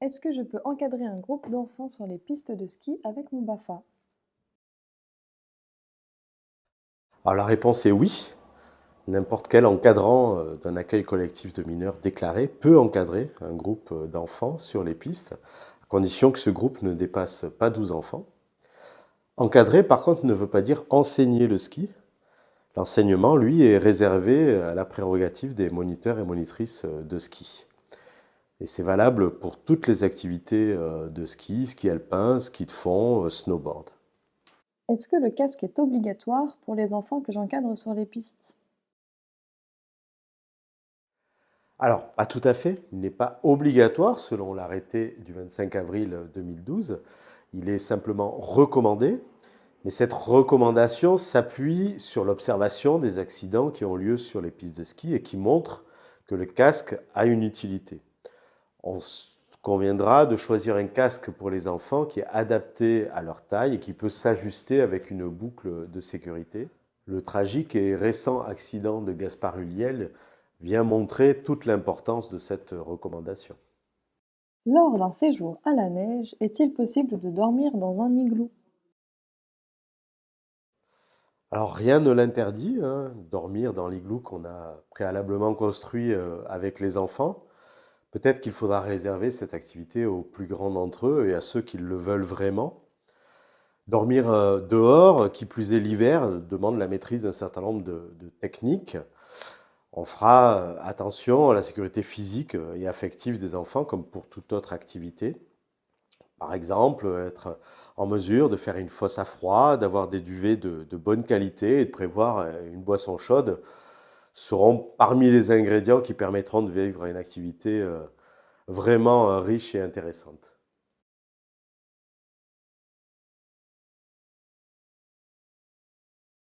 Est-ce que je peux encadrer un groupe d'enfants sur les pistes de ski avec mon BAFA? Alors la réponse est oui. N'importe quel encadrant euh, d'un accueil collectif de mineurs déclaré peut encadrer un groupe euh, d'enfants sur les pistes, à condition que ce groupe ne dépasse pas 12 enfants. Encadrer, par contre, ne veut pas dire enseigner le ski. L'enseignement, lui, est réservé à la prérogative des moniteurs et monitrices euh, de ski. Et c'est valable pour toutes les activités euh, de ski, ski alpin, ski de fond, euh, snowboard. Est-ce que le casque est obligatoire pour les enfants que j'encadre sur les pistes? Alors, pas tout à fait. Il n'est pas obligatoire selon l'arrêté du 25 avril 2012. Il est simplement recommandé. Mais cette recommandation s'appuie sur l'observation des accidents qui ont lieu sur les pistes de ski et qui montrent que le casque a une utilité on conviendra de choisir un casque pour les enfants qui est adapté à leur taille et qui peut s'ajuster avec une boucle de sécurité. Le tragique et récent accident de Gaspard Huliel vient montrer toute l'importance de cette recommandation. Lors d'un séjour à la neige, est-il possible de dormir dans un igloo? Alors rien ne l'interdit, hein, dormir dans l'igloo qu'on a préalablement construit euh, avec les enfants. Peut-être qu'il faudra réserver cette activité aux plus grands d'entre eux et à ceux qui le veulent vraiment. Dormir euh, dehors, qui plus est l'hiver, demande la maîtrise d'un certain nombre de, techniques. On fera euh, attention à la sécurité physique et affective des enfants comme pour toute autre activité. Par exemple, être en mesure de faire une fosse à froid, d'avoir des duvets de, bonne qualité et de prévoir euh, une boisson chaude seront parmi les ingrédients qui permettront de vivre une activité euh, vraiment euh, riche et intéressante.